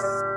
Thanks.